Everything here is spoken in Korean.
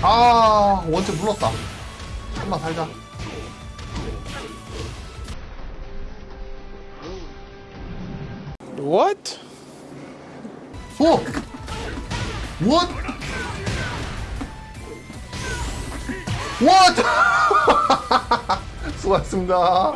아 원체 물렀다 한번 살자 What? 오! What? What? 수고하셨습니다